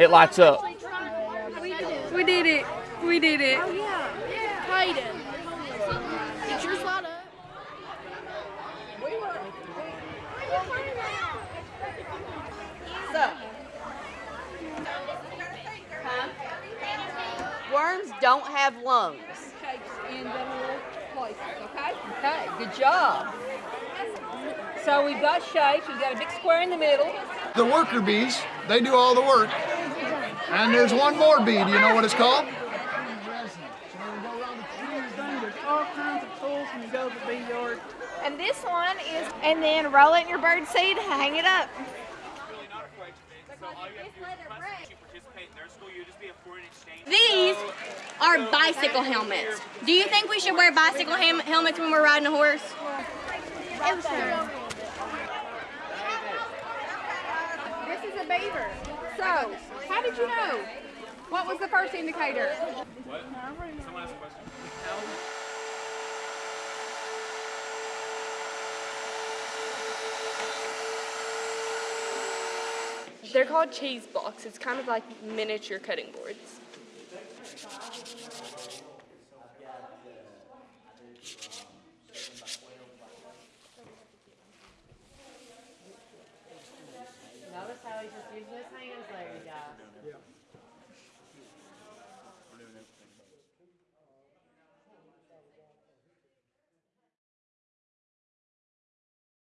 it lights up. We did it. We did it. Oh yeah. Hayden. Did yours light up? So. Worms don't have lungs. in the little places, okay? Okay, good job. So we've got shapes. We've got a big square in the middle. The worker bees, they do all the work. And there's one more bee. Do you know what it's called? All kinds of tools when you go to the bee yard. And this one is, and then roll it in your bird seed, hang it up. These are bicycle helmets. Do you think we should wear bicycle helmets when we're riding a horse? This is a beaver. So, how did you know? What was the first indicator? They're called cheese blocks. It's kind of like miniature cutting boards. He's listening as Larry Dobbs. Yeah.